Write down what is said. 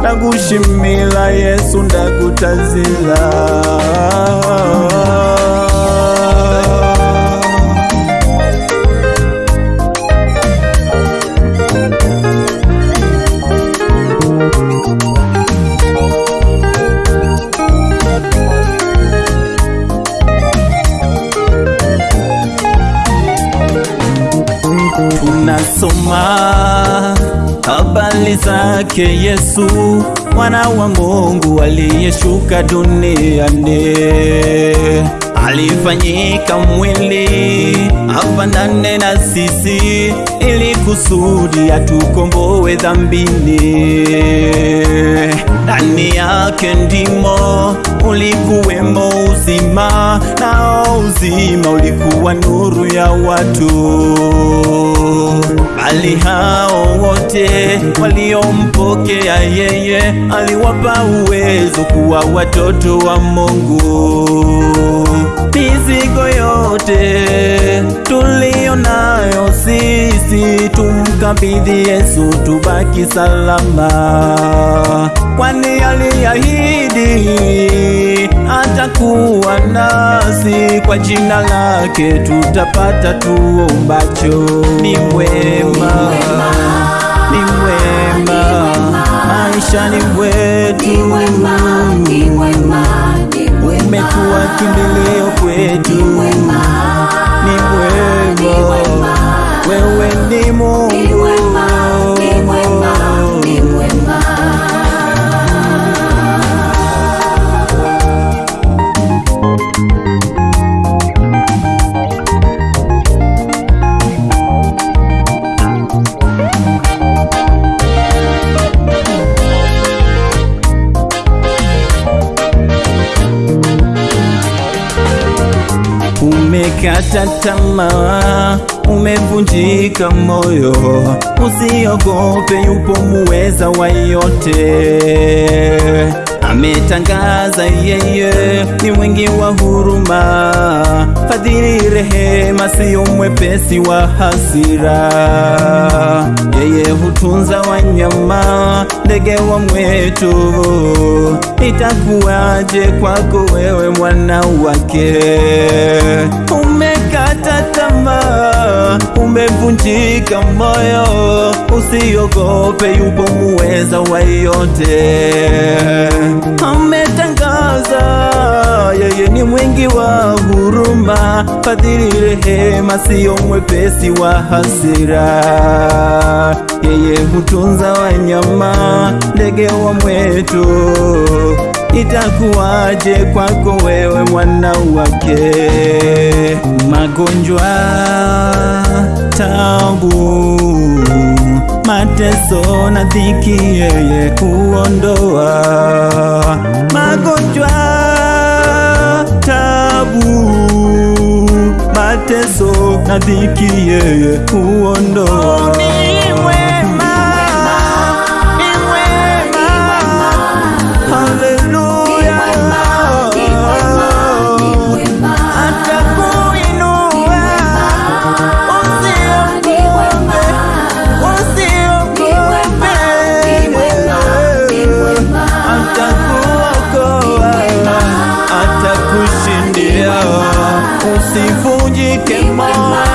ndagukunda ndagushimira yesu ndagutazira tunasoma habari zake Yesu mwana wa Mungu aliyeshuka duniani, alifanyika mwili afanane na sisi, ili kusudi atukomboe dhambini. Ndani yake ndimo ulikuwemo uzima, nao uzima ulikuwa nuru ya watu bali hao wote waliompokea yeye aliwapa uwezo kuwa watoto wa Mungu. Mizigo yote tulio nayo sisi tumkabidhi Yesu, tubaki salama, kwani aliahidi atakuwa nasi, kwa jina lake tutapata tuombacho. Ni mwema, ni mwema. Maishani umekuwa kimbilio kwetu. Umekata tamaa, umevunjika moyo, usiogope, yupo muweza wa yote. Ametangaza yeye ni mwingi wa huruma, fadhili, rehema, siyo mwepesi wa hasira. Yeye hutunza wanyama, ndege wa mwetu. Itakuwaje kwako wewe mwana wake? Umekata tamaa, umevunjika moyo, usiogope, yupo muweza wa yote. Ametangaza yeye ni mwingi wa fadhili, rehema, siyo mwepesi wa hasira. Yeye hutunza wanyama, ndege wa mwetu. Itakuwaje kwako wewe mwana wake? Magonjwa, tabu, mateso na dhiki, yeye huondoa. Na dhiki, yeye huondoa. 幸福一点嘛